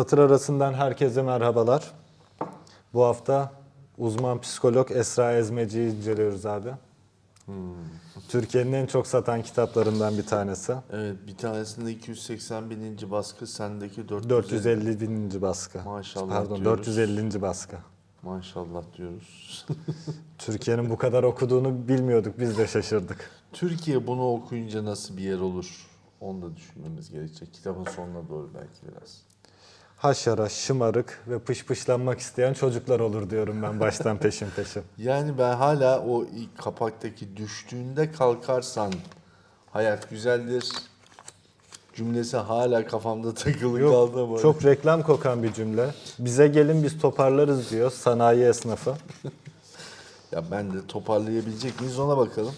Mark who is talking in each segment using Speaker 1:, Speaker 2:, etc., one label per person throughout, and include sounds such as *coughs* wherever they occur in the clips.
Speaker 1: Satır arasından herkese merhabalar. Bu hafta uzman psikolog Esra Ezmeci'yi inceliyoruz abi. Türkiye'nin en çok satan kitaplarından bir tanesi.
Speaker 2: Evet bir tanesinde 280 bininci baskı sendeki 450.
Speaker 1: 450 bininci baskı.
Speaker 2: Maşallah
Speaker 1: Pardon
Speaker 2: diyoruz.
Speaker 1: 450. baskı.
Speaker 2: Maşallah diyoruz. *laughs* *laughs*
Speaker 1: Türkiye'nin bu kadar okuduğunu bilmiyorduk biz de şaşırdık.
Speaker 2: Türkiye bunu okuyunca nasıl bir yer olur? Onu da düşünmemiz gerekecek. Kitabın sonuna doğru belki biraz.
Speaker 1: Haşara, şımarık ve pışpışlanmak isteyen çocuklar olur diyorum ben baştan peşin peşin. *laughs*
Speaker 2: Yani ben hala o ilk kapaktaki düştüğünde kalkarsan hayat güzeldir cümlesi hala kafamda takılı
Speaker 1: Yok,
Speaker 2: kaldı ama.
Speaker 1: çok reklam kokan bir cümle. Bize gelin biz toparlarız diyor sanayi esnafı. *laughs*
Speaker 2: Ya ben de toparlayabilecek miyiz ona bakalım.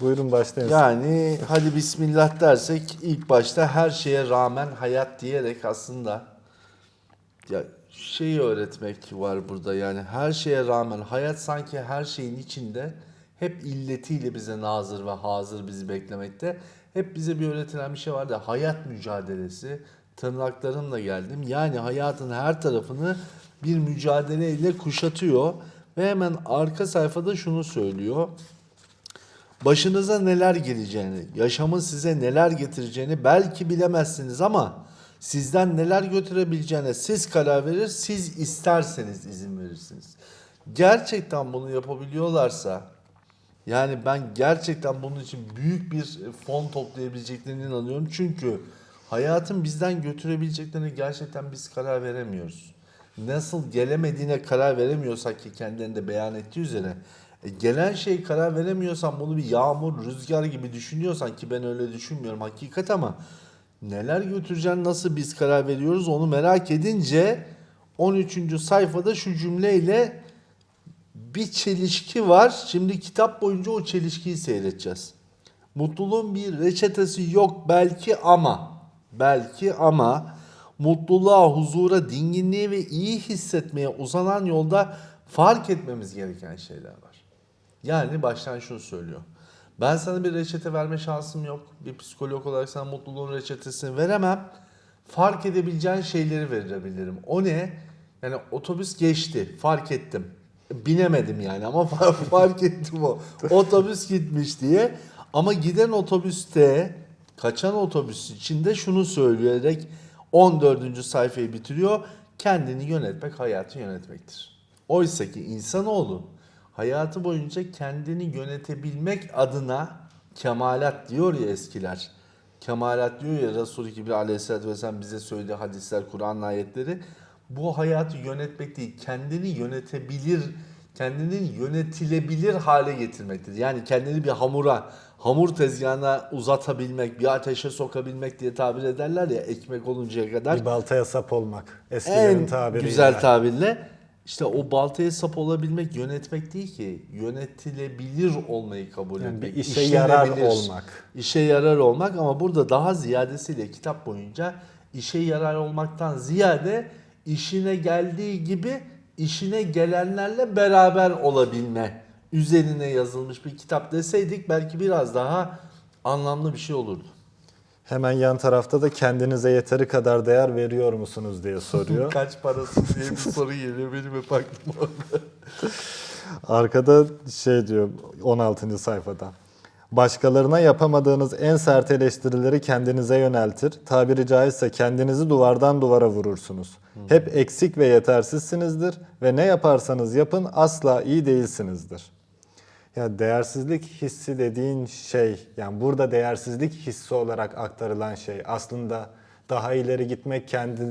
Speaker 1: Buyurun başlayın.
Speaker 2: Yani hadi bismillah dersek ilk başta her şeye rağmen hayat diyerek aslında ya şeyi öğretmek var burada yani her şeye rağmen hayat sanki her şeyin içinde hep illetiyle bize nazır ve hazır bizi beklemekte. Hep bize bir öğretilen bir şey var da hayat mücadelesi tırnaklarımla geldim. Yani hayatın her tarafını bir mücadeleyle kuşatıyor ve hemen arka sayfada şunu söylüyor. Başınıza neler geleceğini, yaşamın size neler getireceğini belki bilemezsiniz ama sizden neler götürebileceğine siz karar verir, siz isterseniz izin verirsiniz. Gerçekten bunu yapabiliyorlarsa, yani ben gerçekten bunun için büyük bir fon toplayabileceklerine inanıyorum. Çünkü hayatın bizden götürebileceklerine gerçekten biz karar veremiyoruz. Nasıl gelemediğine karar veremiyorsak ki kendilerinde beyan ettiği üzere e, gelen şey karar veremiyorsan bunu bir yağmur, rüzgar gibi düşünüyorsan ki ben öyle düşünmüyorum hakikat ama neler götüreceğini nasıl biz karar veriyoruz onu merak edince 13. sayfada şu cümleyle bir çelişki var. Şimdi kitap boyunca o çelişkiyi seyredeceğiz. Mutluluğun bir reçetesi yok belki ama belki ama mutluluğa, huzura, dinginliğe ve iyi hissetmeye uzanan yolda fark etmemiz gereken şeyler var. Yani baştan şunu söylüyor. Ben sana bir reçete verme şansım yok. Bir psikolog olarak sana mutluluğun reçetesini veremem. Fark edebileceğin şeyleri verebilirim. O ne? Yani otobüs geçti. Fark ettim. Binemedim yani ama *laughs* fark ettim o. Otobüs gitmiş diye. Ama giden otobüste, kaçan otobüs içinde şunu söyleyerek 14. sayfayı bitiriyor. Kendini yönetmek hayatı yönetmektir. Oysa ki insanoğlu hayatı boyunca kendini yönetebilmek adına kemalat diyor ya eskiler. Kemalat diyor ya Resulü Kibri aleyhissalatü vesselam bize söylediği hadisler, Kur'an ayetleri. Bu hayatı yönetmek değil, kendini yönetebilir, kendinin yönetilebilir hale getirmektir. Yani kendini bir hamura, hamur tezgahına uzatabilmek, bir ateşe sokabilmek diye tabir ederler ya ekmek oluncaya kadar
Speaker 1: Bir baltaya sap olmak. Eskilerin
Speaker 2: en
Speaker 1: tabiriyle.
Speaker 2: güzel tabirle işte o baltaya sap olabilmek yönetmek değil ki yönetilebilir olmayı kabul
Speaker 1: Yani
Speaker 2: etmek.
Speaker 1: bir işe yarar olmak.
Speaker 2: İşe yarar olmak ama burada daha ziyadesiyle kitap boyunca işe yarar olmaktan ziyade işine geldiği gibi işine gelenlerle beraber olabilme üzerine yazılmış bir kitap deseydik belki biraz daha anlamlı bir şey olurdu.
Speaker 1: Hemen yan tarafta da kendinize yeteri kadar değer veriyor musunuz diye *laughs* soruyor.
Speaker 2: Kaç parası diye bir soru geliyor benim hep aklıma. *laughs*
Speaker 1: Arkada şey diyor 16. sayfada. Başkalarına yapamadığınız en sert eleştirileri kendinize yöneltir. Tabiri caizse kendinizi duvardan duvara vurursunuz. Hep eksik ve yetersizsinizdir ve ne yaparsanız yapın asla iyi değilsinizdir. Ya değersizlik hissi dediğin şey, yani burada değersizlik hissi olarak aktarılan şey aslında daha ileri gitmek, kendi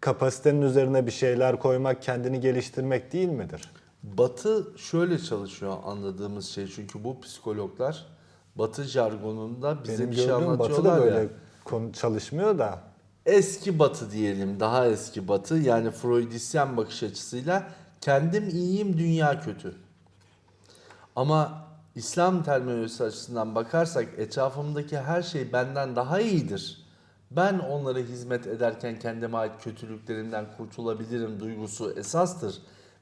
Speaker 1: kapasitenin üzerine bir şeyler koymak, kendini geliştirmek değil midir?
Speaker 2: Batı şöyle çalışıyor anladığımız şey çünkü bu psikologlar Batı jargonunda bize
Speaker 1: Benim
Speaker 2: bir şey
Speaker 1: gördüğüm Batı
Speaker 2: anlatıyorlar
Speaker 1: da böyle
Speaker 2: ya.
Speaker 1: konu çalışmıyor da
Speaker 2: Eski Batı diyelim, daha eski Batı yani Freudisyen bakış açısıyla kendim iyiyim, dünya kötü. Ama İslam terminolojisi açısından bakarsak etrafımdaki her şey benden daha iyidir. Ben onlara hizmet ederken kendime ait kötülüklerimden kurtulabilirim duygusu esastır.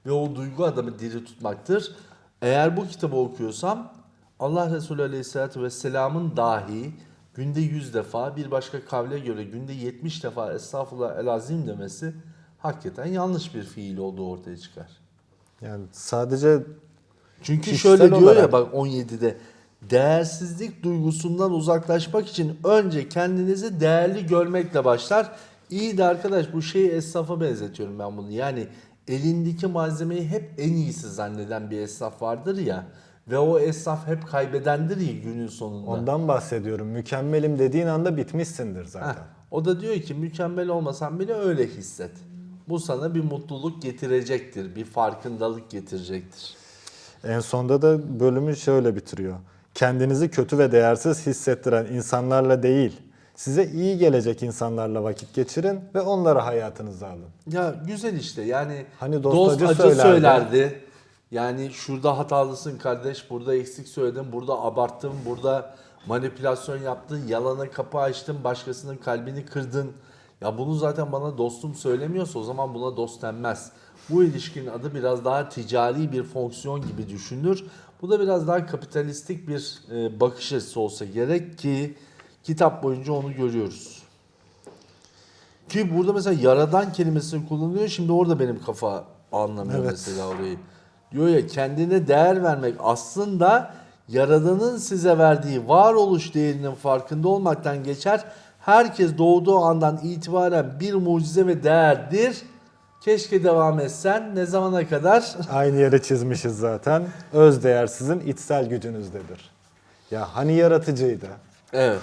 Speaker 2: Ve o duygu adamı diri tutmaktır. Eğer bu kitabı okuyorsam Allah Resulü Aleyhisselatü Vesselam'ın dahi günde 100 defa bir başka kavle göre günde 70 defa estağfurullah elazim demesi hakikaten yanlış bir fiil olduğu ortaya çıkar.
Speaker 1: Yani sadece
Speaker 2: Çünkü
Speaker 1: Kişisel
Speaker 2: şöyle diyor ya
Speaker 1: olarak-
Speaker 2: bak 17'de değersizlik duygusundan uzaklaşmak için önce kendinizi değerli görmekle başlar. İyi de arkadaş bu şeyi esnafa benzetiyorum ben bunu. Yani elindeki malzemeyi hep en iyisi zanneden bir esnaf vardır ya ve o esnaf hep kaybedendir ya günün sonunda.
Speaker 1: ondan bahsediyorum. Mükemmelim dediğin anda bitmişsindir zaten.
Speaker 2: Heh, o da diyor ki mükemmel olmasan bile öyle hisset. Bu sana bir mutluluk getirecektir, bir farkındalık getirecektir.
Speaker 1: En sonda da bölümü şöyle bitiriyor. Kendinizi kötü ve değersiz hissettiren insanlarla değil, size iyi gelecek insanlarla vakit geçirin ve onları hayatınıza alın.
Speaker 2: Ya güzel işte yani
Speaker 1: Hani dost
Speaker 2: dost
Speaker 1: acı
Speaker 2: acı,
Speaker 1: söylerdi.
Speaker 2: söylerdi. Yani şurada hatalısın kardeş, burada eksik söyledin, burada abarttın, burada manipülasyon yaptın, yalana kapı açtın, başkasının kalbini kırdın. Ya bunu zaten bana dostum söylemiyorsa o zaman buna dost denmez. Bu ilişkinin adı biraz daha ticari bir fonksiyon gibi düşünülür. Bu da biraz daha kapitalistik bir e, bakış açısı olsa gerek ki kitap boyunca onu görüyoruz. Ki burada mesela yaradan kelimesini kullanılıyor. Şimdi orada benim kafa anlamıyor
Speaker 1: Evet.
Speaker 2: mesela orayı. Diyor ya kendine değer vermek aslında yaradanın size verdiği varoluş değerinin farkında olmaktan geçer. Herkes doğduğu andan itibaren bir mucize ve değerdir. Keşke devam etsen. Ne zamana kadar? *laughs*
Speaker 1: Aynı yere çizmişiz zaten. Öz değer sizin içsel gücünüzdedir. Ya hani yaratıcıydı?
Speaker 2: Evet.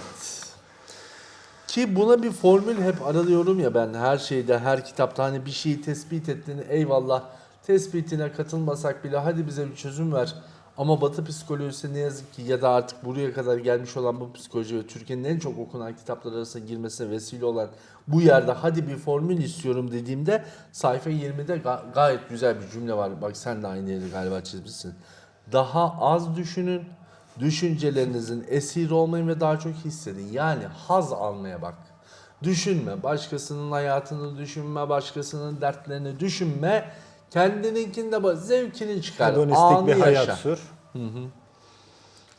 Speaker 2: Ki buna bir formül hep aralıyorum ya ben her şeyde, her kitapta hani bir şeyi tespit ettiğini eyvallah tespitine katılmasak bile hadi bize bir çözüm ver. Ama Batı psikolojisi ne yazık ki ya da artık buraya kadar gelmiş olan bu psikoloji ve Türkiye'nin en çok okunan kitaplar arasına girmesine vesile olan bu yerde hadi bir formül istiyorum dediğimde sayfa 20'de ga- gayet güzel bir cümle var. Bak sen de aynı yeri galiba çizmişsin. Daha az düşünün, Düşüncelerinizin esiri olmayın ve daha çok hissedin. Yani haz almaya bak. Düşünme, başkasının hayatını düşünme, başkasının dertlerini düşünme. Kendininkini de bak, zevkini çıkar.
Speaker 1: Hedonistik bir hayat
Speaker 2: yaşa.
Speaker 1: sür.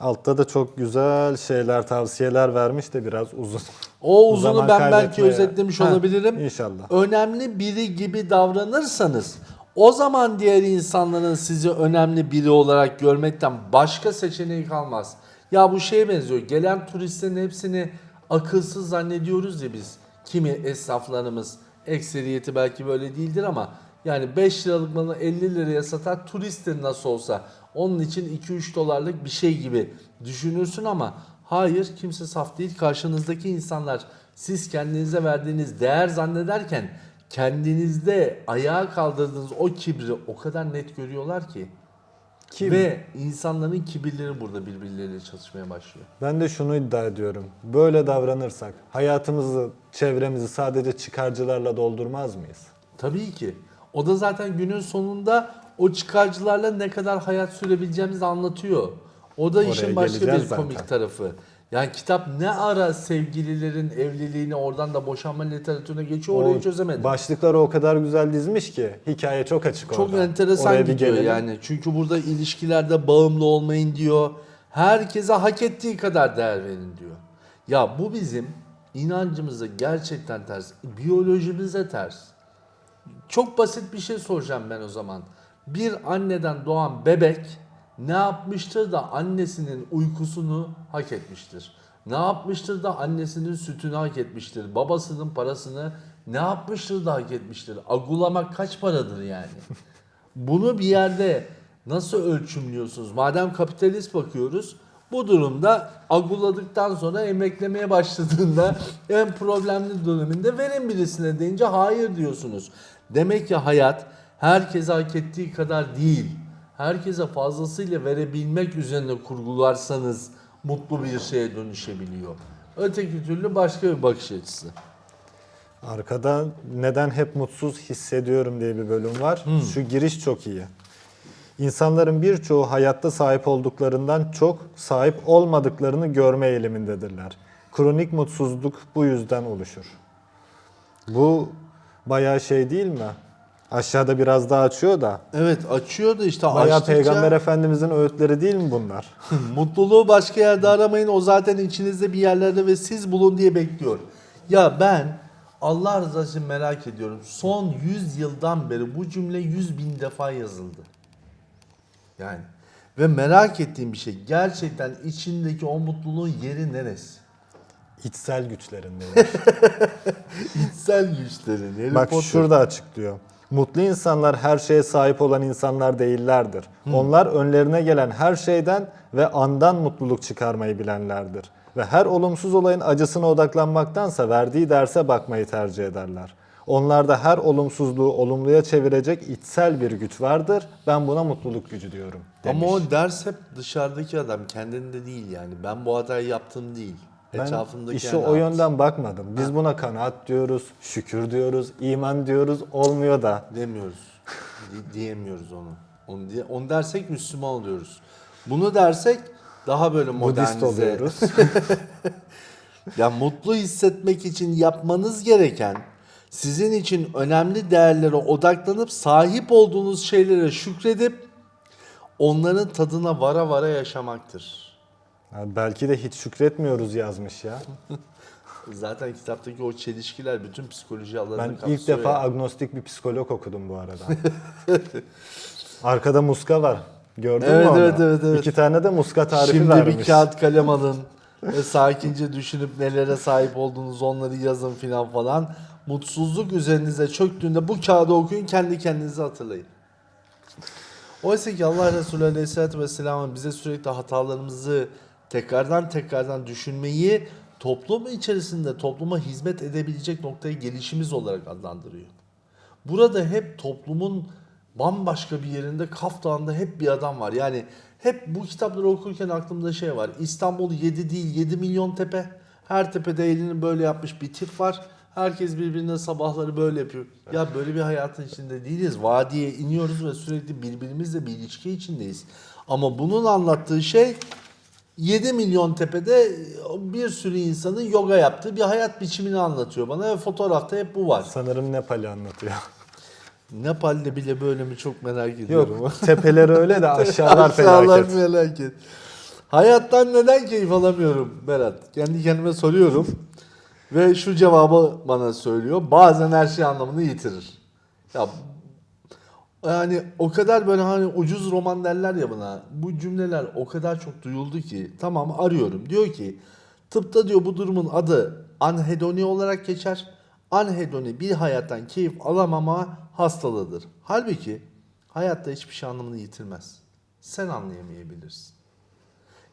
Speaker 1: Altta da çok güzel şeyler, tavsiyeler vermiş de biraz uzun.
Speaker 2: O *laughs* uzunu
Speaker 1: Zaman
Speaker 2: ben belki özetlemiş
Speaker 1: Heh,
Speaker 2: olabilirim.
Speaker 1: İnşallah.
Speaker 2: Önemli biri gibi davranırsanız o zaman diğer insanların sizi önemli biri olarak görmekten başka seçeneği kalmaz. Ya bu şeye benziyor. Gelen turistlerin hepsini akılsız zannediyoruz ya biz. Kimi esnaflarımız ekseriyeti belki böyle değildir ama yani 5 liralık malı 50 liraya satar turisttir nasıl olsa. Onun için 2-3 dolarlık bir şey gibi düşünürsün ama hayır kimse saf değil. Karşınızdaki insanlar siz kendinize verdiğiniz değer zannederken kendinizde ayağa kaldırdığınız o kibri o kadar net görüyorlar ki.
Speaker 1: Kim?
Speaker 2: Ve insanların kibirleri burada birbirleriyle çalışmaya başlıyor.
Speaker 1: Ben de şunu iddia ediyorum. Böyle davranırsak hayatımızı, çevremizi sadece çıkarcılarla doldurmaz mıyız?
Speaker 2: Tabii ki. O da zaten günün sonunda o çıkarcılarla ne kadar hayat sürebileceğimizi anlatıyor. O da
Speaker 1: Oraya
Speaker 2: işin başka bir
Speaker 1: zaten.
Speaker 2: komik tarafı. Yani kitap ne ara sevgililerin evliliğini oradan da boşanma literatürüne geçiyor orayı çözemedim.
Speaker 1: Başlıkları o kadar güzel dizmiş ki hikaye çok açık
Speaker 2: Çok
Speaker 1: orada.
Speaker 2: enteresan
Speaker 1: Oraya
Speaker 2: gidiyor
Speaker 1: gelelim.
Speaker 2: yani. Çünkü burada ilişkilerde bağımlı olmayın diyor. Herkese hak ettiği kadar değer verin diyor. Ya bu bizim inancımıza gerçekten ters. Biyolojimize ters. Çok basit bir şey soracağım ben o zaman. Bir anneden doğan bebek ne yapmıştır da annesinin uykusunu hak etmiştir? Ne yapmıştır da annesinin sütünü hak etmiştir? Babasının parasını ne yapmıştır da hak etmiştir? Agulamak kaç paradır yani? Bunu bir yerde nasıl ölçümlüyorsunuz? Madem kapitalist bakıyoruz, bu durumda aguladıktan sonra emeklemeye başladığında en problemli döneminde verin birisine deyince hayır diyorsunuz. Demek ki hayat herkese hak ettiği kadar değil. Herkese fazlasıyla verebilmek üzerine kurgularsanız mutlu bir şeye dönüşebiliyor. Öteki türlü başka bir bakış açısı.
Speaker 1: Arkada neden hep mutsuz hissediyorum diye bir bölüm var.
Speaker 2: Hmm.
Speaker 1: Şu giriş çok iyi. İnsanların birçoğu hayatta sahip olduklarından çok sahip olmadıklarını görme eğilimindedirler. Kronik mutsuzluk bu yüzden oluşur. Bu bayağı şey değil mi? Aşağıda biraz daha açıyor da.
Speaker 2: Evet açıyor da işte
Speaker 1: Bayağı
Speaker 2: açtıkça
Speaker 1: Peygamber Efendimizin öğütleri değil mi bunlar? *laughs*
Speaker 2: mutluluğu başka yerde aramayın. O zaten içinizde bir yerlerde ve siz bulun diye bekliyor. Ya ben Allah rızası için merak ediyorum. Son 100 yıldan beri bu cümle 100 bin defa yazıldı. Yani ve merak ettiğim bir şey gerçekten içindeki o mutluluğun yeri neresi?
Speaker 1: İçsel güçlerindeyim. *laughs*
Speaker 2: İçsel güçlerin. Harry
Speaker 1: Bak
Speaker 2: Potter.
Speaker 1: şurada açıklıyor. Mutlu insanlar her şeye sahip olan insanlar değillerdir. Onlar önlerine gelen her şeyden ve andan mutluluk çıkarmayı bilenlerdir. Ve her olumsuz olayın acısına odaklanmaktansa verdiği derse bakmayı tercih ederler. Onlarda her olumsuzluğu olumluya çevirecek içsel bir güç vardır. Ben buna mutluluk gücü diyorum. Demiş.
Speaker 2: Ama o ders hep dışarıdaki adam kendinde değil yani. Ben bu hatayı yaptım değil.
Speaker 1: Ben işe o yönden bakmadım. Biz buna kanaat diyoruz, şükür diyoruz, iman diyoruz. Olmuyor da.
Speaker 2: demiyoruz. Di- diyemiyoruz onu. Onu, diye, onu dersek Müslüman oluyoruz. Bunu dersek daha böyle modernize.
Speaker 1: Budist oluyoruz. *laughs*
Speaker 2: Ya mutlu hissetmek için yapmanız gereken sizin için önemli değerlere odaklanıp sahip olduğunuz şeylere şükredip onların tadına vara vara yaşamaktır.
Speaker 1: Belki de hiç şükretmiyoruz yazmış ya. *laughs*
Speaker 2: Zaten kitaptaki o çelişkiler bütün psikoloji alanını
Speaker 1: Ben
Speaker 2: kapsıyor.
Speaker 1: ilk defa
Speaker 2: ya.
Speaker 1: agnostik bir psikolog okudum bu arada. *laughs* Arkada muska var. Gördün
Speaker 2: Evet,
Speaker 1: mü onu?
Speaker 2: evet, evet, evet.
Speaker 1: İki tane de muska tarifi
Speaker 2: Şimdi
Speaker 1: vermiş.
Speaker 2: bir kağıt kalem alın ve sakince düşünüp nelere sahip olduğunuz onları yazın filan falan. Mutsuzluk üzerinize çöktüğünde bu kağıdı okuyun kendi kendinize hatırlayın. Oysa ki Allah Resulü Aleyhisselatü Vesselam'ın bize sürekli hatalarımızı tekrardan tekrardan düşünmeyi toplum içerisinde topluma hizmet edebilecek noktaya gelişimiz olarak adlandırıyor. Burada hep toplumun bambaşka bir yerinde Kaf Dağı'nda hep bir adam var. Yani hep bu kitapları okurken aklımda şey var. İstanbul 7 değil 7 milyon tepe. Her tepede elini böyle yapmış bir tip var. Herkes birbirine sabahları böyle yapıyor. Ya böyle bir hayatın içinde değiliz. Vadiye iniyoruz ve sürekli birbirimizle bir ilişki içindeyiz. Ama bunun anlattığı şey 7 milyon tepede bir sürü insanın yoga yaptığı bir hayat biçimini anlatıyor bana ve fotoğrafta hep bu var.
Speaker 1: Sanırım Nepal'i anlatıyor. *laughs*
Speaker 2: Nepal'de bile böyle mi çok merak ediyorum.
Speaker 1: Yok tepeleri öyle de aşağılar *laughs*
Speaker 2: Aşağılar
Speaker 1: felaket.
Speaker 2: felaket. Hayattan neden keyif alamıyorum Berat? Kendi kendime soruyorum. Ve şu cevabı bana söylüyor. Bazen her şey anlamını yitirir. Ya yani o kadar böyle hani ucuz roman derler ya buna. Bu cümleler o kadar çok duyuldu ki. Tamam arıyorum. Diyor ki tıpta diyor bu durumun adı anhedoni olarak geçer. Anhedoni bir hayattan keyif alamama hastalığıdır. Halbuki hayatta hiçbir şey anlamını yitirmez. Sen anlayamayabilirsin.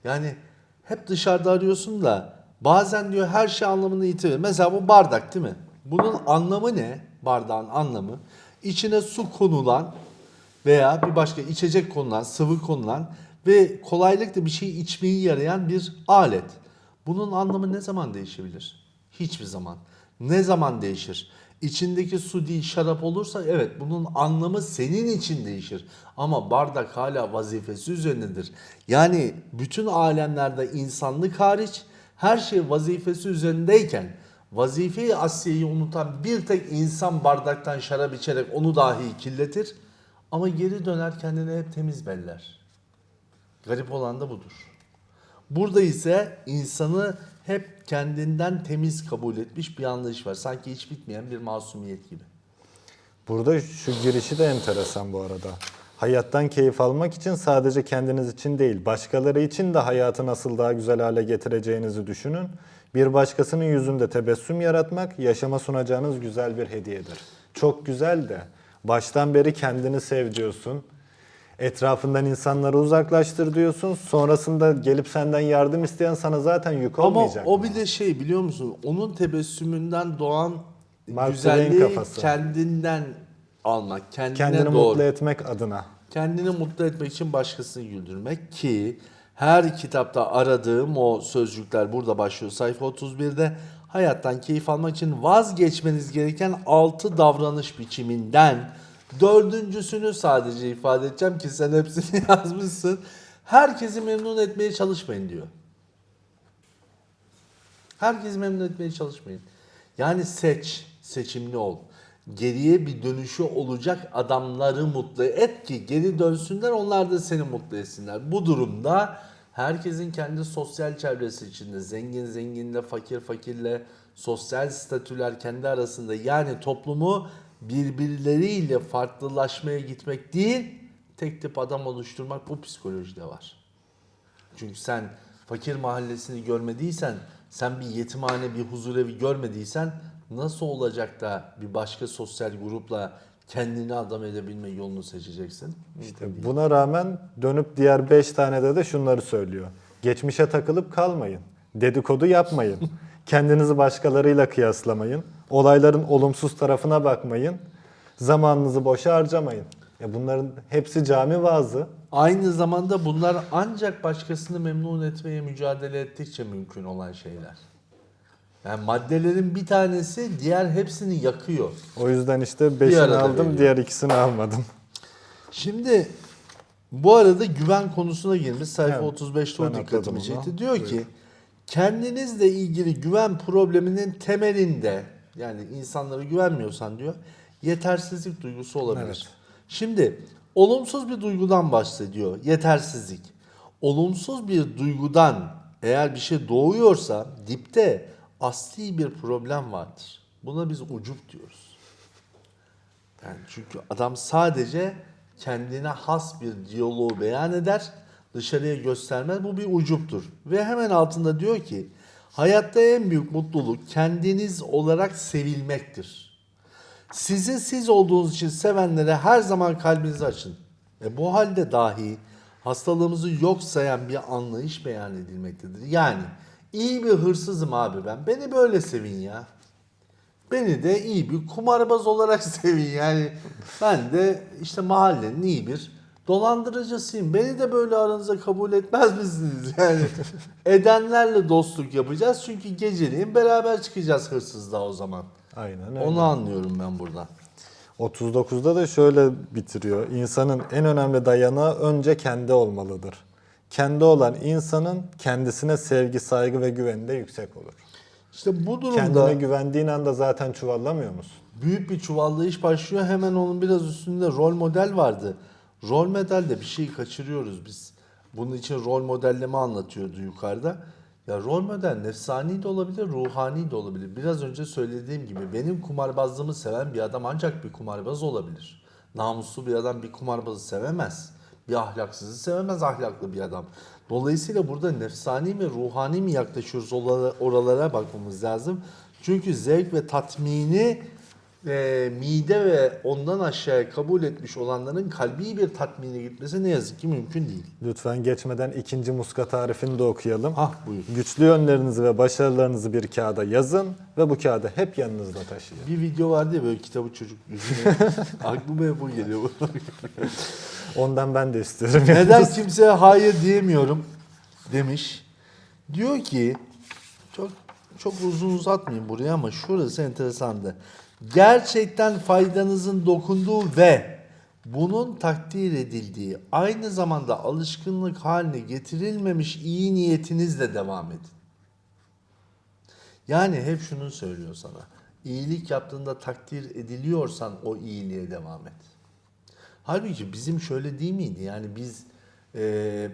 Speaker 2: Yani hep dışarıda arıyorsun da bazen diyor her şey anlamını yitirir. Mesela bu bardak değil mi? Bunun anlamı ne? Bardağın anlamı. İçine su konulan veya bir başka içecek konulan, sıvı konulan ve kolaylıkla bir şey içmeyi yarayan bir alet. Bunun anlamı ne zaman değişebilir? Hiçbir zaman. Ne zaman değişir? İçindeki su değil şarap olursa evet bunun anlamı senin için değişir. Ama bardak hala vazifesi üzerindedir. Yani bütün alemlerde insanlık hariç her şey vazifesi üzerindeyken vazifeyi asliyeyi unutan bir tek insan bardaktan şarap içerek onu dahi kirletir. Ama geri döner kendini hep temiz beller. Garip olan da budur. Burada ise insanı hep kendinden temiz kabul etmiş bir anlayış var. Sanki hiç bitmeyen bir masumiyet gibi.
Speaker 1: Burada şu girişi de enteresan bu arada. Hayattan keyif almak için sadece kendiniz için değil, başkaları için de hayatı nasıl daha güzel hale getireceğinizi düşünün. Bir başkasının yüzünde tebessüm yaratmak, yaşama sunacağınız güzel bir hediyedir. Çok güzel de baştan beri kendini sev diyorsun. Etrafından insanları uzaklaştır diyorsun. Sonrasında gelip senden yardım isteyen sana zaten yük
Speaker 2: Ama
Speaker 1: olmayacak
Speaker 2: o
Speaker 1: mı?
Speaker 2: bir de şey biliyor musun? Onun tebessümünden doğan
Speaker 1: Mark
Speaker 2: güzelliği
Speaker 1: Twain kafası.
Speaker 2: kendinden almak, kendine
Speaker 1: Kendini
Speaker 2: doğru.
Speaker 1: mutlu etmek adına.
Speaker 2: Kendini mutlu etmek için başkasını güldürmek ki her kitapta aradığım o sözcükler burada başlıyor sayfa 31'de. Hayattan keyif almak için vazgeçmeniz gereken 6 davranış biçiminden dördüncüsünü sadece ifade edeceğim ki sen hepsini *laughs* yazmışsın. Herkesi memnun etmeye çalışmayın diyor. Herkesi memnun etmeye çalışmayın. Yani seç, seçimli ol. Geriye bir dönüşü olacak adamları mutlu et ki geri dönsünler onlar da seni mutlu etsinler. Bu durumda herkesin kendi sosyal çevresi içinde zengin zenginle fakir fakirle sosyal statüler kendi arasında yani toplumu birbirleriyle farklılaşmaya gitmek değil tek tip adam oluşturmak bu psikolojide var. Çünkü sen fakir mahallesini görmediysen, sen bir yetimhane, bir huzurevi görmediysen nasıl olacak da bir başka sosyal grupla kendini adam edebilme yolunu seçeceksin?
Speaker 1: İşte buna rağmen dönüp diğer 5 tane de şunları söylüyor. Geçmişe takılıp kalmayın. Dedikodu yapmayın. *laughs* Kendinizi başkalarıyla kıyaslamayın. Olayların olumsuz tarafına bakmayın. Zamanınızı boşa harcamayın. Ya bunların hepsi cami vaazı.
Speaker 2: Aynı zamanda bunlar ancak başkasını memnun etmeye mücadele ettikçe mümkün olan şeyler. Yani maddelerin bir tanesi diğer hepsini yakıyor.
Speaker 1: O yüzden işte
Speaker 2: Bir
Speaker 1: 5'ini
Speaker 2: arada
Speaker 1: aldım,
Speaker 2: veriyor.
Speaker 1: diğer ikisini almadım.
Speaker 2: Şimdi bu arada güven konusuna girmiş. Sayfa
Speaker 1: Evet,
Speaker 2: 35'te o dikkatimi çekti. Diyor ki kendinizle ilgili güven probleminin temelinde yani insanlara güvenmiyorsan diyor yetersizlik duygusu olabilir.
Speaker 1: Evet.
Speaker 2: Şimdi olumsuz bir duygudan bahsediyor. Yetersizlik. Olumsuz bir duygudan eğer bir şey doğuyorsa dipte asli bir problem vardır. Buna biz ucup diyoruz. Yani çünkü adam sadece kendine has bir diyaloğu beyan eder, dışarıya göstermez. Bu bir ucuptur. Ve hemen altında diyor ki, hayatta en büyük mutluluk kendiniz olarak sevilmektir. Sizi siz olduğunuz için sevenlere her zaman kalbinizi açın. E bu halde dahi hastalığımızı yok sayan bir anlayış beyan edilmektedir. Yani iyi bir hırsızım abi ben. Beni böyle sevin ya. Beni de iyi bir kumarbaz olarak *laughs* sevin yani. Ben de işte mahallenin iyi bir dolandırıcısıyım. Beni de böyle aranıza kabul etmez misiniz? *laughs* Yani edenlerle dostluk yapacağız. Çünkü geceliğin beraber çıkacağız hırsızlığa o zaman.
Speaker 1: Aynen öyle.
Speaker 2: Onu anlıyorum ben buradan.
Speaker 1: 39'da da şöyle bitiriyor. İnsanın en önemli dayanağı önce kendi olmalıdır. Kendi olan insanın kendisine sevgi, saygı ve güveni de yüksek olur.
Speaker 2: İşte bu durumda
Speaker 1: Kendine güvendiğin anda zaten çuvallamıyor musun?
Speaker 2: büyük bir çuvallayış başlıyor. Hemen onun biraz üstünde rol model vardı. Rol modelde bir şeyi kaçırıyoruz biz. Bunun için rol modelleme anlatıyordu yukarıda. Ya rol model nefsani de olabilir, ruhani de olabilir. Biraz önce söylediğim gibi benim kumarbazlığımı seven bir adam ancak bir kumarbaz olabilir. Namuslu bir adam bir kumarbazı sevemez. Bir ahlaksızı sevemez ahlaklı bir adam. Dolayısıyla burada nefsani mi ruhani mi yaklaşıyoruz oralara, bakmamız lazım. Çünkü zevk ve tatmini e, mide ve ondan aşağıya kabul etmiş olanların kalbi bir tatmine gitmesi ne yazık ki mümkün değil.
Speaker 1: Lütfen geçmeden ikinci muska tarifini de okuyalım.
Speaker 2: Hah buyur.
Speaker 1: Güçlü yönlerinizi ve başarılarınızı bir kağıda yazın ve bu kağıdı hep yanınızda taşıyın.
Speaker 2: Bir video vardı ya böyle kitabı çocuk yüzüne. *laughs* Aklıma hep bu geliyor. *laughs*
Speaker 1: Ondan ben de istiyorum.
Speaker 2: Neden kimseye hayır diyemiyorum demiş. Diyor ki çok çok uzun uzatmayayım buraya ama şurası enteresandı. Gerçekten faydanızın dokunduğu ve bunun takdir edildiği aynı zamanda alışkınlık haline getirilmemiş iyi niyetinizle devam edin. Yani hep şunu söylüyor sana. İyilik yaptığında takdir ediliyorsan o iyiliğe devam et. Halbuki bizim şöyle değil miydi? Yani biz eee,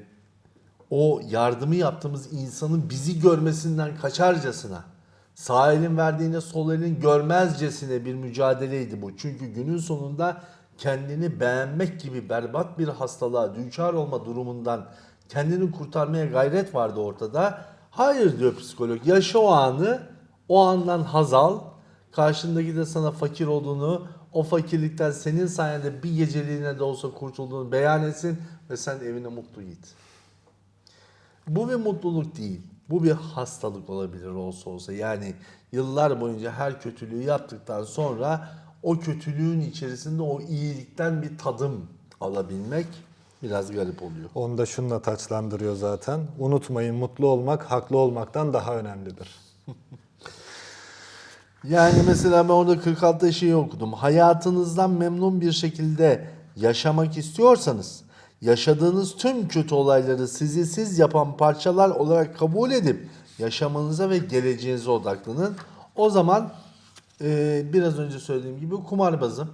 Speaker 2: o yardımı yaptığımız insanın bizi görmesinden kaçarcasına, sağ elin verdiğine sol elin görmezcesine bir mücadeleydi bu. Çünkü günün sonunda kendini beğenmek gibi berbat bir hastalığa düçar olma durumundan kendini kurtarmaya gayret vardı ortada. Hayır diyor psikolog. Yaşa o anı, o andan haz al. Karşındaki de sana fakir olduğunu, o fakirlikten senin sayende bir geceliğine de olsa kurtulduğunu beyan etsin ve sen evine mutlu git. Bu bir mutluluk değil. Bu bir hastalık olabilir olsa olsa. Yani yıllar boyunca her kötülüğü yaptıktan sonra o kötülüğün içerisinde o iyilikten bir tadım alabilmek biraz garip oluyor.
Speaker 1: Onu da şununla taçlandırıyor zaten. Unutmayın mutlu olmak haklı olmaktan daha önemlidir. *laughs*
Speaker 2: Yani mesela ben orada 46'da şeyi okudum. Hayatınızdan memnun bir şekilde yaşamak istiyorsanız yaşadığınız tüm kötü olayları sizi siz yapan parçalar olarak kabul edip yaşamanıza ve geleceğinize odaklanın. O zaman Ee, biraz önce söylediğim gibi kumarbazım.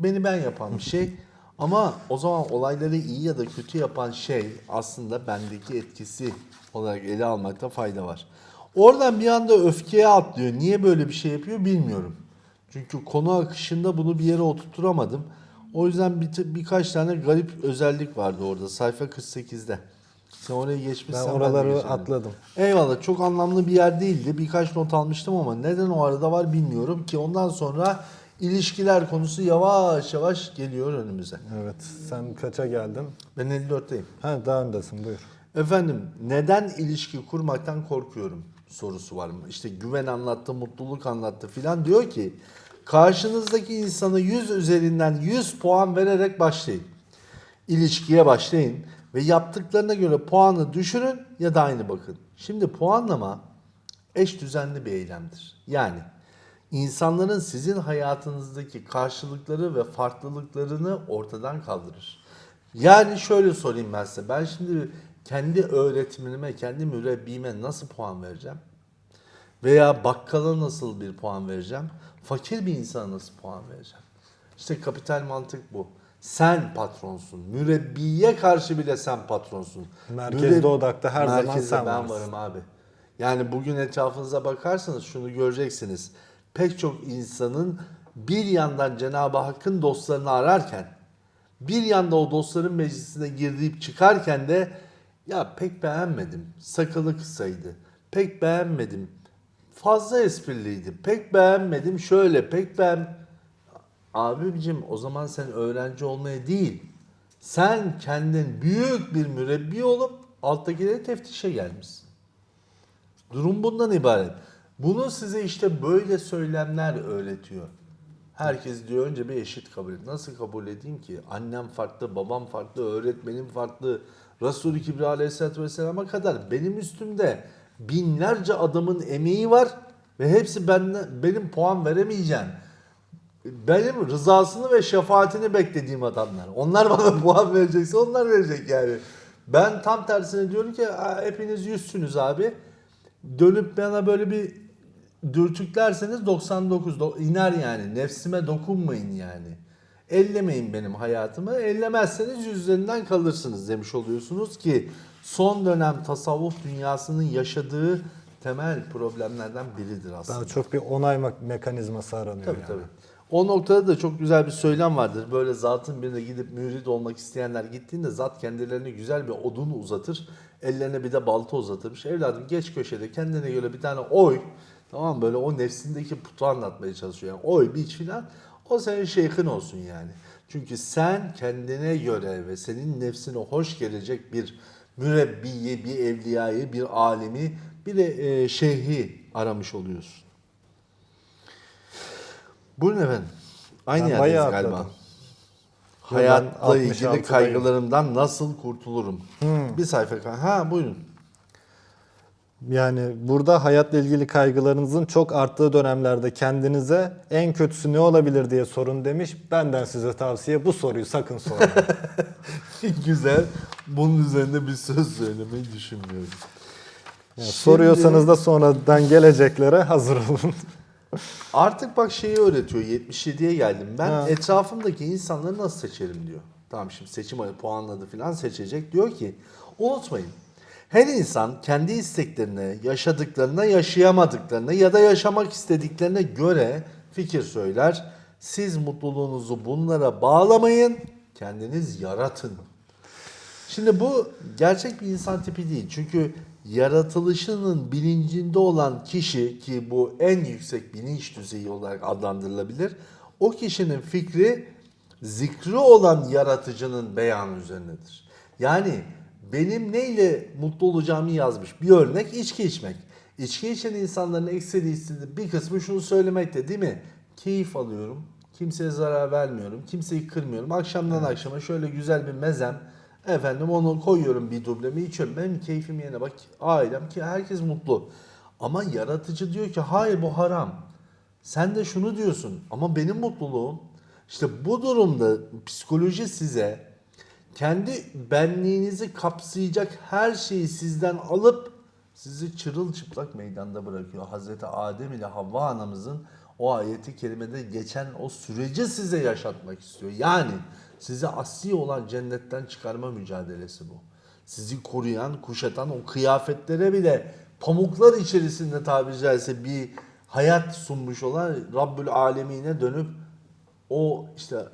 Speaker 2: Beni ben yapan bir şey. Ama o zaman olayları iyi ya da kötü yapan şey aslında bendeki etkisi olarak ele almakta fayda var. Oradan bir anda öfkeye atlıyor. Niye böyle bir şey yapıyor bilmiyorum. Çünkü konu akışında bunu bir yere oturtturamadım. O yüzden bir, birkaç tane garip özellik vardı orada sayfa 48'de. Sen oraya geçmişsen
Speaker 1: Ben oraları
Speaker 2: geçerim.
Speaker 1: atladım.
Speaker 2: Eyvallah çok anlamlı bir yer değildi. Birkaç not almıştım ama neden o arada var bilmiyorum ki ondan sonra ilişkiler konusu yavaş yavaş geliyor önümüze.
Speaker 1: Evet. Sen kaça geldin?
Speaker 2: Ben 54'teyim.
Speaker 1: Ha daha öndesin buyur.
Speaker 2: Efendim neden ilişki kurmaktan korkuyorum sorusu var? İşte güven anlattı, mutluluk anlattı filan diyor ki karşınızdaki insanı 100 üzerinden 100 puan vererek başlayın. İlişkiye başlayın ve yaptıklarına göre puanı düşürün ya da aynı bakın. Şimdi puanlama eş düzenli bir eylemdir. Yani insanların sizin hayatınızdaki karşılıkları ve farklılıklarını ortadan kaldırır. Yani şöyle sorayım ben size. Ben şimdi kendi öğretmenime, kendi mürebbime nasıl puan vereceğim? Veya bakkala nasıl bir puan vereceğim? Fakir bir insana nasıl puan vereceğim? İşte kapital mantık bu. Sen patronsun. Mürebbiye karşı bile sen patronsun.
Speaker 1: Merkezde odakta her zaman
Speaker 2: Merkezde
Speaker 1: sen
Speaker 2: ben
Speaker 1: varsın.
Speaker 2: varım abi. Yani bugün etrafınıza bakarsanız şunu göreceksiniz. Pek çok insanın bir yandan Cenab-ı Hakk'ın dostlarını ararken bir yanda o dostların meclisine girip çıkarken de ya pek beğenmedim. Sakalı kısaydı. Pek beğenmedim. Fazla espriliydi. Pek beğenmedim. Şöyle pek beğen... Abicim o zaman sen öğrenci olmaya değil. Sen kendin büyük bir mürebbi olup alttakileri teftişe gelmişsin. Durum bundan ibaret. Bunu size işte böyle söylemler öğretiyor. Herkes diyor önce bir eşit kabul et. Nasıl kabul edeyim ki? Annem farklı, babam farklı, öğretmenim farklı. Resul-i Kibri Aleyhisselatü Vesselam'a kadar benim üstümde binlerce adamın emeği var ve hepsi benden, benim puan veremeyeceğim. Benim rızasını ve şefaatini beklediğim adamlar. Onlar *laughs* bana puan verecekse onlar verecek yani. Ben tam tersine diyorum ki "Aa, hepiniz yüzsünüz abi. Dönüp bana böyle bir dürtüklerseniz 99 do- iner yani. Nefsime dokunmayın yani. Ellemeyin benim hayatımı. Ellemezseniz yüzlerinden kalırsınız demiş oluyorsunuz ki son dönem tasavvuf dünyasının yaşadığı temel problemlerden biridir aslında.
Speaker 1: Daha çok bir onay me- mekanizması aranıyor
Speaker 2: Tabii
Speaker 1: yani.
Speaker 2: tabii. O noktada da çok güzel bir söylem vardır. Böyle zatın birine gidip mürid olmak isteyenler gittiğinde zat kendilerine güzel bir odun uzatır. Ellerine bir de balta uzatırmış. Evladım geç köşede kendine göre bir tane oy. Tamam? Böyle o nefsindeki putu anlatmaya çalışıyor. Yani oy biç filan. O senin şeyhin olsun yani. Çünkü sen kendine göre ve senin nefsine hoş gelecek bir mürebbiyi, bir evliyayı, bir alimi, bir de e, şeyhi aramış oluyorsun. Buyurun efendim. Aynı
Speaker 1: Ben
Speaker 2: yerdeyiz galiba.
Speaker 1: atladım.
Speaker 2: Hayatla ilgili
Speaker 1: 66'dayım.
Speaker 2: kaygılarımdan nasıl kurtulurum? Bir sayfa Ha buyurun.
Speaker 1: Yani burada hayatla ilgili kaygılarınızın çok arttığı dönemlerde kendinize en kötüsü ne olabilir diye sorun demiş. Benden size tavsiye bu soruyu sakın sormayın. *laughs*
Speaker 2: Güzel. Bunun üzerinde bir söz söylemeyi düşünmüyorum.
Speaker 1: Yani
Speaker 2: Şimdi-
Speaker 1: soruyorsanız da sonradan geleceklere hazır olun. *laughs*
Speaker 2: Artık bak şeyi öğretiyor. 77'ye geldim. Ben
Speaker 1: Ha.
Speaker 2: etrafımdaki insanları nasıl seçerim diyor. Tamam şimdi seçim puanladı falan seçecek. Diyor ki unutmayın. Her insan kendi isteklerine, yaşadıklarına, yaşayamadıklarına ya da yaşamak istediklerine göre fikir söyler. Siz mutluluğunuzu bunlara bağlamayın, kendiniz yaratın. Şimdi bu gerçek bir insan tipi değil. Çünkü yaratılışının bilincinde olan kişi ki bu en yüksek bilinç düzeyi olarak adlandırılabilir. O kişinin fikri zikri olan yaratıcının beyanı üzerinedir. Yani benim neyle mutlu olacağımı yazmış. Bir örnek içki içmek. İçki içen insanların ekseri istediği bir kısmı şunu söylemekte değil mi? Keyif alıyorum. Kimseye zarar vermiyorum. Kimseyi kırmıyorum. Akşamdan akşama şöyle güzel bir mezem. Efendim onu koyuyorum bir dublemi içiyorum. Benim keyfim yerine bak ailem ki herkes mutlu. Ama yaratıcı diyor ki hayır bu haram. Sen de şunu diyorsun ama benim mutluluğum işte bu durumda psikoloji size kendi benliğinizi kapsayacak her şeyi sizden alıp sizi çırılçıplak meydanda bırakıyor. Hazreti Adem ile Havva anamızın o ayeti kerimede geçen o süreci size yaşatmak istiyor. Yani size asli olan cennetten çıkarma mücadelesi bu. Sizi koruyan, kuşatan o kıyafetlere bile pamuklar içerisinde tabiri caizse bir hayat sunmuş olan Rabbül Alemine dönüp o işte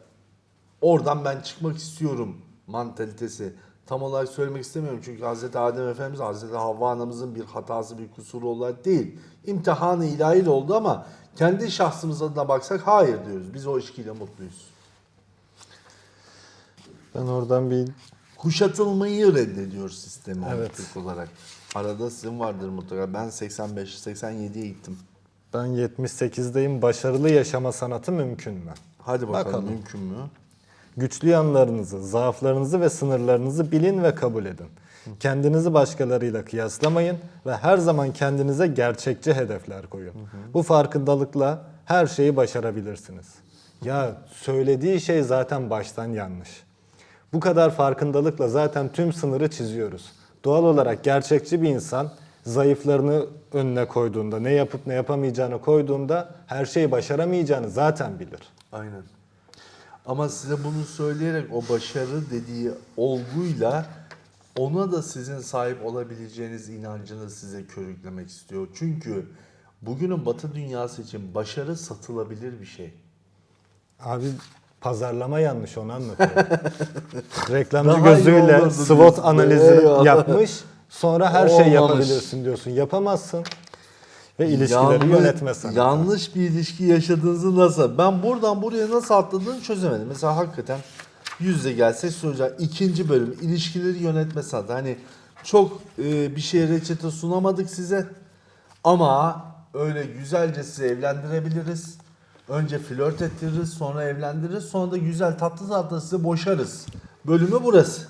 Speaker 2: oradan ben çıkmak istiyorum mantalitesi. Tam olarak söylemek istemiyorum çünkü Hz. Adem Efendimiz Hz. Havva anamızın bir hatası bir kusuru olarak değil. İmtihanı ilahi oldu ama kendi şahsımıza da baksak hayır diyoruz. Biz o ilişkiyle mutluyuz.
Speaker 1: Ben oradan bir
Speaker 2: Kuşatılmayı reddediyor sistemi
Speaker 1: evet.
Speaker 2: olarak. Arada sizin vardır mutlaka. Ben 85-87'ye gittim.
Speaker 1: ben 78'deyim. Başarılı yaşama sanatı mümkün mü?
Speaker 2: Hadi bakalım,
Speaker 1: Bakalım.
Speaker 2: mümkün mü?
Speaker 1: Güçlü yanlarınızı, zaaflarınızı ve sınırlarınızı bilin ve kabul edin. Kendinizi başkalarıyla kıyaslamayın ve her zaman kendinize gerçekçi hedefler koyun. Bu farkındalıkla her şeyi başarabilirsiniz. Ya söylediği şey zaten baştan yanlış. Bu kadar farkındalıkla zaten tüm sınırı çiziyoruz. Doğal olarak gerçekçi bir insan zayıflarını önüne koyduğunda, ne yapıp ne yapamayacağını koyduğunda her şeyi başaramayacağını zaten bilir.
Speaker 2: Aynen. Ama size bunu söyleyerek o başarı dediği olguyla ona da sizin sahip olabileceğiniz inancını size körüklemek istiyor. Çünkü bugünün batı dünyası için başarı satılabilir bir şey.
Speaker 1: Abi pazarlama yanlış onu anlatıyor. *laughs* Reklamcı
Speaker 2: Daha
Speaker 1: gözüyle SWOT analizi yapmış. Sonra her şey
Speaker 2: Olmamış.
Speaker 1: yapabilirsin diyorsun. Yapamazsın. Ve ilişkileri
Speaker 2: Yanlış-
Speaker 1: yönetme sanatı.
Speaker 2: Yanlış bir ilişki yaşadığınızı nasıl? Ben buradan buraya nasıl atladığını çözemedim. Mesela hakikaten yüzde gelse soracağım. İkinci bölüm ilişkileri yönetme sanatı. Hani çok e, bir şey reçete sunamadık size. Ama öyle güzelce sizi evlendirebiliriz. Önce flört ettiririz, sonra evlendiririz, sonra da güzel tatlı tatlı sizi boşarız. Bölümü burası.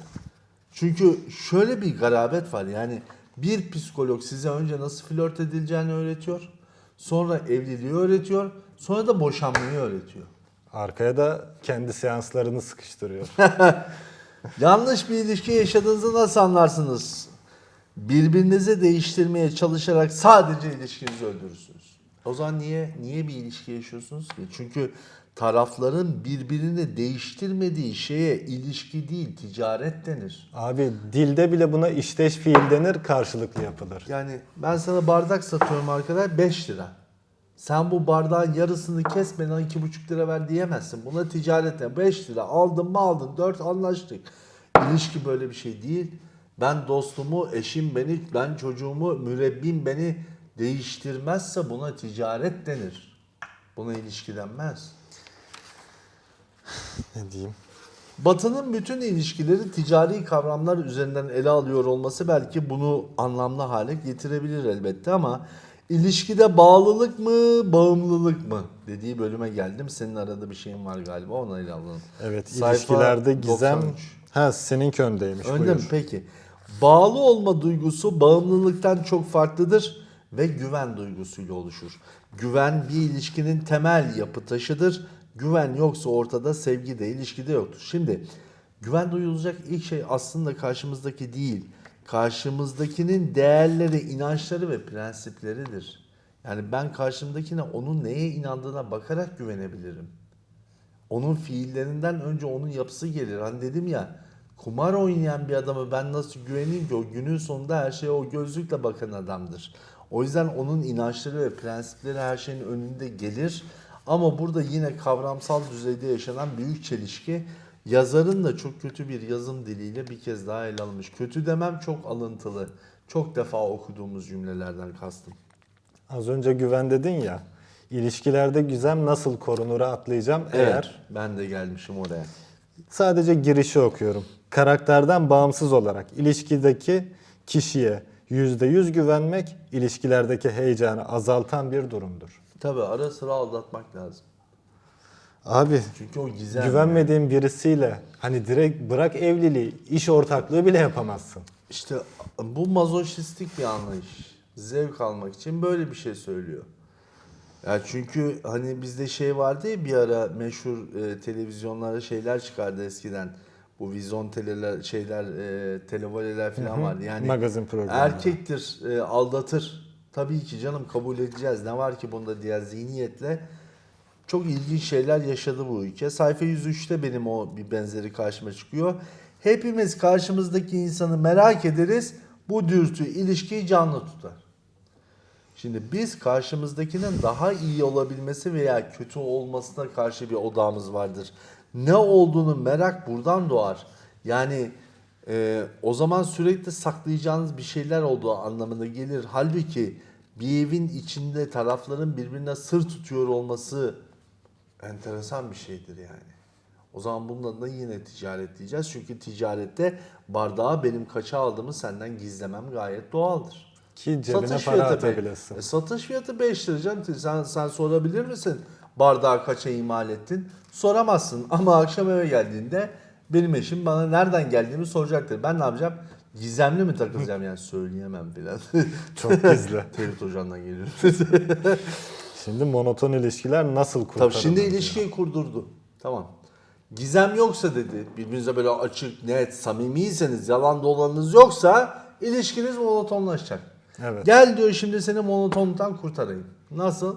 Speaker 2: Çünkü şöyle bir garabet var yani bir psikolog size önce nasıl flört edileceğini öğretiyor. Sonra evliliği öğretiyor. Sonra da boşanmayı öğretiyor.
Speaker 1: Arkaya da kendi seanslarını sıkıştırıyor. *laughs*
Speaker 2: Yanlış bir ilişki yaşadığınızı nasıl anlarsınız? Birbirinizi değiştirmeye çalışarak sadece ilişkinizi öldürürsünüz. O zaman niye niye bir ilişki yaşıyorsunuz ki? Çünkü tarafların birbirini değiştirmediği şeye ilişki değil, ticaret denir.
Speaker 1: Abi dilde bile buna işteş fiil denir, karşılıklı yapılır.
Speaker 2: Yani ben sana bardak satıyorum arkadaş 5 lira. Sen bu bardağın yarısını kes bana 2,5 lira ver diyemezsin. Buna ticarete 5 lira aldın mı aldın 4 anlaştık. İlişki böyle bir şey değil. Ben dostumu, eşim beni, ben çocuğumu, mürebbim beni değiştirmezse buna ticaret denir. Buna ilişki denmez.
Speaker 1: Ne diyeyim?
Speaker 2: Batı'nın bütün ilişkileri ticari kavramlar üzerinden ele alıyor olması belki bunu anlamlı hale getirebilir elbette ama ilişkide bağlılık mı, bağımlılık mı dediği bölüme geldim. Senin arada bir şeyin var galiba ona ele alalım.
Speaker 1: Evet,
Speaker 2: Sayfa
Speaker 1: ilişkilerde gizem...
Speaker 2: 93.
Speaker 1: Ha seninki öndeymiş.
Speaker 2: Önde
Speaker 1: buyur.
Speaker 2: mi? Peki. Bağlı olma duygusu bağımlılıktan çok farklıdır ve güven duygusuyla oluşur. Güven bir ilişkinin temel yapı taşıdır. Güven yoksa ortada sevgi de ilişki de yoktur. Şimdi güven duyulacak ilk şey aslında karşımızdaki değil. Karşımızdakinin değerleri, inançları ve prensipleridir. Yani ben karşımdakine onun neye inandığına bakarak güvenebilirim. Onun fiillerinden önce onun yapısı gelir. Hani dedim ya kumar oynayan bir adamı ben nasıl güveneyim ki o günün sonunda her şeye o gözlükle bakan adamdır. O yüzden onun inançları ve prensipleri her şeyin önünde gelir. Ama burada yine kavramsal düzeyde yaşanan büyük çelişki yazarın da çok kötü bir yazım diliyle bir kez daha ele alınmış. Kötü demem çok alıntılı. Çok defa okuduğumuz cümlelerden kastım.
Speaker 1: Az önce güven dedin ya. İlişkilerde güzem nasıl korunura atlayacağım eğer
Speaker 2: ben de gelmişim oraya.
Speaker 1: Sadece girişi okuyorum. Karakterden bağımsız olarak ilişkideki kişiye %100 güvenmek ilişkilerdeki heyecanı azaltan bir durumdur.
Speaker 2: Tabi ara sıra aldatmak lazım.
Speaker 1: Abi
Speaker 2: Çünkü o gizem.
Speaker 1: güvenmediğin birisiyle hani direkt bırak evliliği, iş ortaklığı bile yapamazsın.
Speaker 2: İşte bu mazoşistik bir anlayış. Zevk almak için böyle bir şey söylüyor. Ya çünkü hani bizde şey vardı ya bir ara meşhur e, televizyonlara şeyler çıkardı eskiden. Bu vizyon teleler şeyler e, televoleler falan vardı. Yani
Speaker 1: Magazin programı.
Speaker 2: erkektir e, aldatır. Tabii ki canım kabul edeceğiz. Ne var ki bunda diğer zihniyetle çok ilginç şeyler yaşadı bu ülke. Sayfa 103'te benim o bir benzeri karşıma çıkıyor. Hepimiz karşımızdaki insanı merak ederiz. Bu dürtü ilişkiyi canlı tutar. Şimdi biz karşımızdakinin daha iyi olabilmesi veya kötü olmasına karşı bir odağımız vardır. Ne olduğunu merak buradan doğar. Yani e, o zaman sürekli saklayacağınız bir şeyler olduğu anlamına gelir. Halbuki bir evin içinde tarafların birbirine sır tutuyor olması enteresan bir şeydir yani. O zaman bunun adına yine ticaret diyeceğiz. Çünkü ticarette bardağı benim kaça aldığımı senden gizlemem gayet doğaldır.
Speaker 1: Ki cebine para atabilesin.
Speaker 2: E, satış fiyatı 5 lira canım. Sen, sen sorabilir misin? Bardağı kaça imal ettin? Soramazsın. Ama akşam eve geldiğinde benim eşim bana nereden geldiğimi soracaktır. Ben ne yapacağım? Gizemli mi takılacağım yani söyleyemem biraz. *laughs*
Speaker 1: Çok gizli. *laughs*
Speaker 2: Ferit Hoca'ndan geliyorum. *laughs*
Speaker 1: Şimdi monoton ilişkiler nasıl kurtarılır?
Speaker 2: Tabii şimdi ilişkiyi kurdurdu. Tamam. Gizem yoksa dedi, birbirinize böyle açık, net, samimiyseniz, yalan dolanınız yoksa ilişkiniz monotonlaşacak.
Speaker 1: Evet.
Speaker 2: Gel diyor şimdi seni monotonluktan kurtarayım. Nasıl?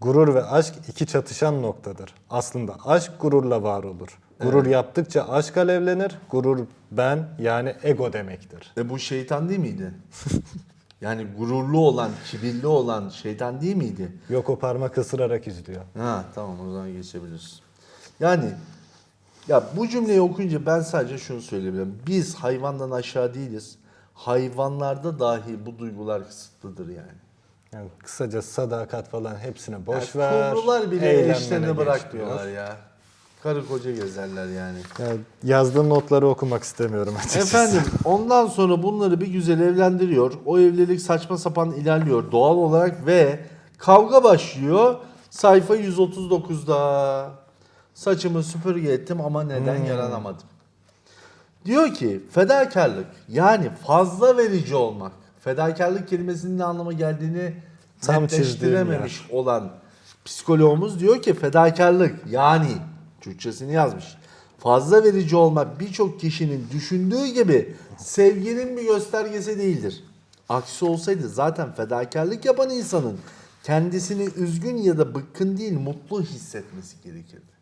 Speaker 1: Gurur ve aşk iki çatışan noktadır. Aslında aşk gururla var olur. Gurur yaptıkça aşk alevlenir. Gurur ben yani ego demektir.
Speaker 2: E bu şeytan değil miydi? *laughs* yani gururlu olan, kibirli olan şeytan değil miydi?
Speaker 1: Yok o parmak ısırarak izliyor.
Speaker 2: Ha tamam o zaman geçebiliriz. Yani ya bu cümleyi okuyunca ben sadece şunu söyleyebilirim. Biz hayvandan aşağı değiliz. Hayvanlarda dahi bu duygular kısıtlıdır yani.
Speaker 1: Yani kısaca sadakat falan hepsine boş
Speaker 2: yani
Speaker 1: ver.
Speaker 2: Kumrular bile
Speaker 1: geç
Speaker 2: bırak
Speaker 1: diyor.
Speaker 2: diyorlar ya. Karı koca gezerler yani.
Speaker 1: Yani yazdığın notları okumak istemiyorum açıkçası.
Speaker 2: Efendim ondan sonra bunları bir güzel evlendiriyor. O evlilik saçma sapan ilerliyor doğal olarak ve kavga başlıyor. Sayfa 139'da. Saçımı süpürge ettim ama neden yaranamadım. Diyor ki fedakarlık yani fazla verici olmak. Fedakarlık kelimesinin ne anlama geldiğini
Speaker 1: Tam
Speaker 2: netleştirememiş olan psikoloğumuz diyor ki fedakarlık yani Türkçesini yazmış. Fazla verici olmak birçok kişinin düşündüğü gibi sevginin bir göstergesi değildir. Aksi olsaydı zaten fedakarlık yapan insanın kendisini üzgün ya da bıkkın değil mutlu hissetmesi gerekirdi.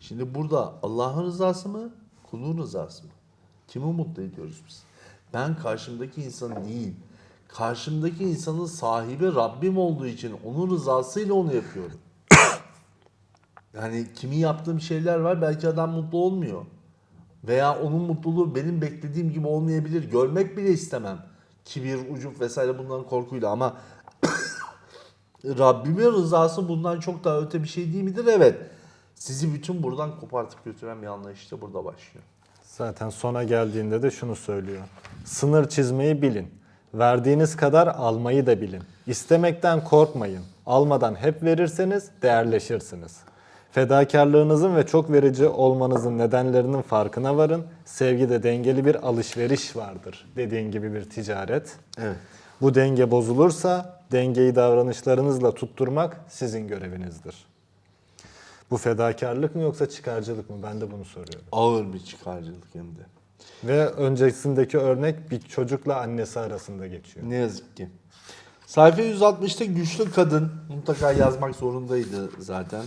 Speaker 2: Şimdi burada Allah'ın rızası mı, kulun rızası mı? Kimi mutlu ediyoruz biz? Ben karşımdaki insan değil, karşımdaki insanın sahibi Rabbim olduğu için onun rızasıyla onu yapıyorum. Yani kimi yaptığım şeyler var belki adam mutlu olmuyor. Veya onun mutluluğu benim beklediğim gibi olmayabilir. Görmek bile istemem. Kibir, ucup vesaire bunların korkuyla ama *coughs* Rabbimin rızası bundan çok daha öte bir şey değil midir? Evet. Sizi bütün buradan kopartıp götüren bir anlayış işte burada başlıyor.
Speaker 1: Zaten sona geldiğinde de şunu söylüyor. Sınır çizmeyi bilin. Verdiğiniz kadar almayı da bilin. İstemekten korkmayın. Almadan hep verirseniz değerleşirsiniz. Fedakarlığınızın ve çok verici olmanızın nedenlerinin farkına varın. Sevgide dengeli bir alışveriş vardır. Dediğin gibi bir ticaret.
Speaker 2: Evet.
Speaker 1: Bu denge bozulursa dengeyi davranışlarınızla tutturmak sizin görevinizdir. Bu fedakarlık mı yoksa çıkarcılık mı? Ben de bunu soruyorum.
Speaker 2: Ağır bir çıkarcılık hem de.
Speaker 1: Ve öncesindeki örnek bir çocukla annesi arasında geçiyor.
Speaker 2: Ne yazık ki. Sayfa 160'ta güçlü kadın mutlaka yazmak zorundaydı zaten.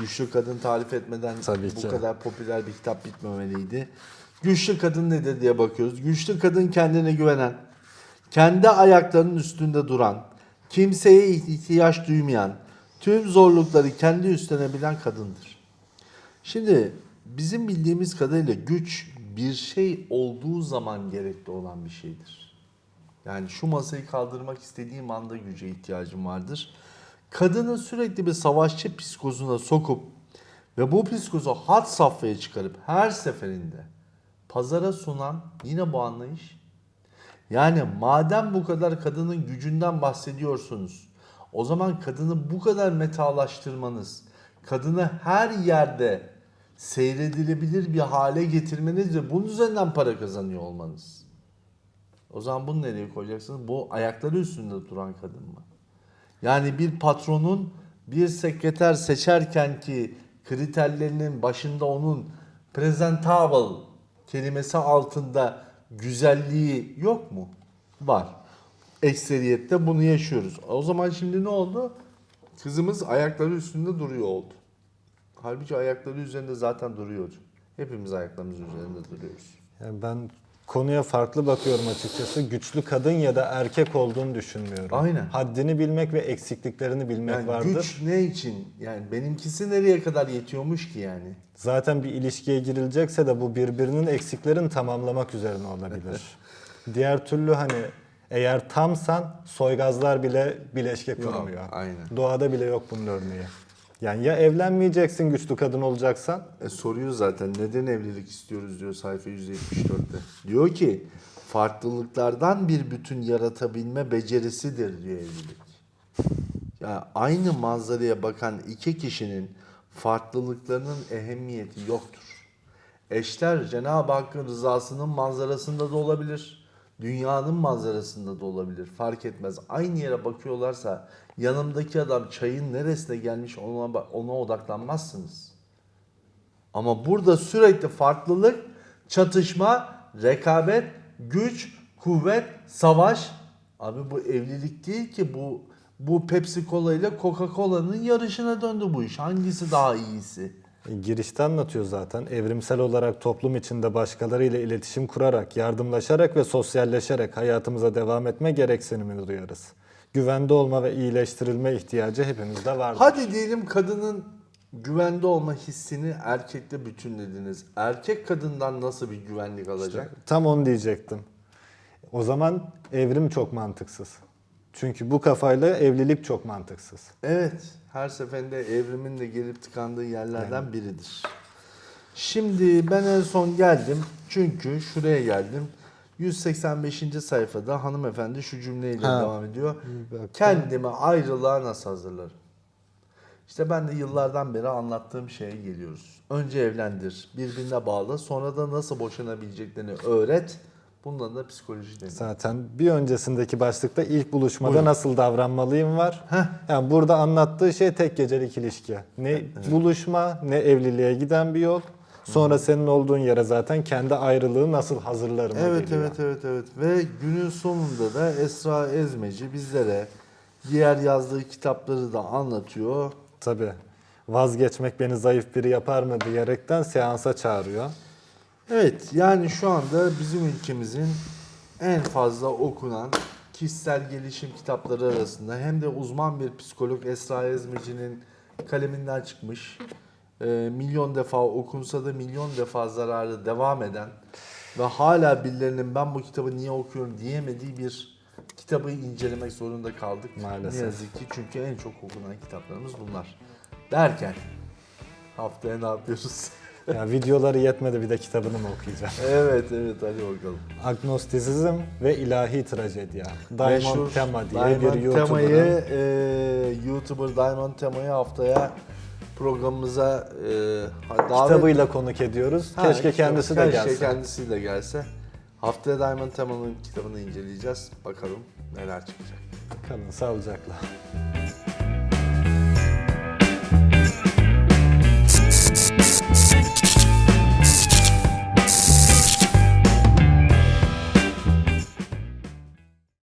Speaker 2: Güçlü kadın tarif etmeden
Speaker 1: Tabii
Speaker 2: bu
Speaker 1: ki.
Speaker 2: kadar popüler bir kitap bitmemeliydi. Güçlü kadın nedir diye bakıyoruz. Güçlü kadın kendine güvenen, kendi ayaklarının üstünde duran, kimseye ihtiyaç duymayan, tüm zorlukları kendi üstlenebilen kadındır. Şimdi bizim bildiğimiz kadarıyla güç bir şey olduğu zaman gerekli olan bir şeydir. Yani şu masayı kaldırmak istediğim anda güce ihtiyacım vardır. Kadını sürekli bir savaşçı psikozuna sokup ve bu psikozu hat safhaya çıkarıp her seferinde pazara sunan yine bu anlayış. Yani madem bu kadar kadının gücünden bahsediyorsunuz, o zaman kadını bu kadar metalaştırmanız, kadını her yerde seyredilebilir bir hale getirmeniz ve bunun üzerinden para kazanıyor olmanız. O zaman bunu nereye koyacaksınız? Bu ayakları üstünde duran kadın mı? Yani bir patronun bir sekreter seçerken ki kriterlerinin başında onun presentable kelimesi altında güzelliği yok mu? Var. Ekseriyette bunu yaşıyoruz. O zaman şimdi ne oldu? Kızımız ayakları üstünde duruyor oldu. Halbuki ayakları üzerinde zaten duruyordu. Hepimiz ayaklarımızın üzerinde duruyoruz.
Speaker 1: Yani ben konuya farklı bakıyorum açıkçası. Güçlü kadın ya da erkek olduğunu düşünmüyorum.
Speaker 2: Aynen.
Speaker 1: Haddini bilmek ve eksikliklerini bilmek
Speaker 2: Yani
Speaker 1: vardır.
Speaker 2: güç ne için? Yani benimkisi nereye kadar yetiyormuş ki yani?
Speaker 1: Zaten bir ilişkiye girilecekse de bu birbirinin eksiklerini tamamlamak üzerine olabilir. *laughs* Diğer türlü hani eğer tamsan soygazlar bile bileşke kurmuyor.
Speaker 2: aynen.
Speaker 1: Doğada bile yok bunun örneği. Yani ya evlenmeyeceksin güçlü kadın olacaksan
Speaker 2: E soruyor zaten neden evlilik istiyoruz diyor sayfa 174'te. Diyor ki farklılıklardan bir bütün yaratabilme becerisidir diyor evlilik. Yani aynı manzaraya bakan iki kişinin farklılıklarının ehemmiyeti yoktur. Eşler Cenab-ı Hakk'ın rızasının manzarasında da olabilir. Dünyanın manzarasında da olabilir. Fark etmez. Aynı yere bakıyorlarsa yanımdaki adam çayın neresine gelmiş ona, ona odaklanmazsınız. Ama burada sürekli farklılık, çatışma, rekabet, güç, kuvvet, savaş. Abi bu evlilik değil ki bu bu Pepsi Cola ile Coca-Cola'nın yarışına döndü bu iş. Hangisi daha iyisi?
Speaker 1: E, Girişte anlatıyor zaten. Evrimsel olarak toplum içinde başkalarıyla iletişim kurarak, yardımlaşarak ve sosyalleşerek hayatımıza devam etme gereksinimini duyarız. Güvende olma ve iyileştirilme ihtiyacı hepimizde vardır.
Speaker 2: Hadi diyelim kadının güvende olma hissini erkekle bütünlediniz. Erkek kadından nasıl bir güvenlik alacak?
Speaker 1: Tam onu diyecektim. O zaman evrim çok mantıksız. Çünkü bu kafayla evlilik çok mantıksız.
Speaker 2: Evet, her seferinde evrimin de gelip tıkandığı yerlerden biridir. Şimdi ben en son geldim çünkü şuraya geldim. 185. sayfada hanımefendi şu cümleyle
Speaker 1: Ha.
Speaker 2: devam ediyor.
Speaker 1: Bir dakika.
Speaker 2: Kendimi ayrılığa nasıl hazırlarım? İşte ben de yıllardan beri anlattığım şeye geliyoruz. Önce evlendir, birbirine bağlı, sonra da nasıl boşanabileceklerini öğret. Bundan da psikoloji deniyor.
Speaker 1: Zaten bir öncesindeki başlıkta ilk buluşmada
Speaker 2: Buyurun.
Speaker 1: nasıl davranmalıyım var.
Speaker 2: Heh.
Speaker 1: Yani burada anlattığı şey tek gecelik ilişki. Ne buluşma ne evliliğe giden bir yol. Sonra senin olduğun yere zaten kendi ayrılığı nasıl hazırlarım
Speaker 2: Evet
Speaker 1: geliyor.
Speaker 2: evet evet evet ve günün sonunda da Esra Ezmeci bizlere diğer yazdığı kitapları da anlatıyor.
Speaker 1: Tabii. Vazgeçmek beni zayıf biri yapar mı diyerekten seansa çağırıyor.
Speaker 2: Evet yani şu anda bizim ülkemizin en fazla okunan kişisel gelişim kitapları arasında hem de uzman bir psikolog Esra Ezmeci'nin kaleminden çıkmış. E, milyon defa okunsa da milyon defa zararı devam eden ve hala birilerinin ben bu kitabı niye okuyorum diyemediği bir kitabı incelemek zorunda kaldık.
Speaker 1: Maalesef.
Speaker 2: Ne yazık ki çünkü en çok okunan kitaplarımız bunlar. Derken haftaya ne yapıyoruz? *laughs*
Speaker 1: Ya videoları yetmedi bir de kitabını mı okuyacağım? *laughs*
Speaker 2: evet evet hadi bakalım.
Speaker 1: Agnostisizm ve ilahi trajedya. Diamond
Speaker 2: Meşhur
Speaker 1: Tema diye
Speaker 2: Diamond
Speaker 1: bir YouTuber'ın
Speaker 2: Tema'yı, e, YouTuber Diamond Tema'yı haftaya programımıza e, davet...
Speaker 1: kitabıyla konuk ediyoruz.
Speaker 2: Ha,
Speaker 1: Keşke
Speaker 2: kitap-
Speaker 1: kendisi de
Speaker 2: keşke
Speaker 1: gelse.
Speaker 2: kendisi de gelse. Haftaya Diamond Tema'nın kitabını inceleyeceğiz. Bakalım neler çıkacak.
Speaker 1: Kalın sağlıcakla.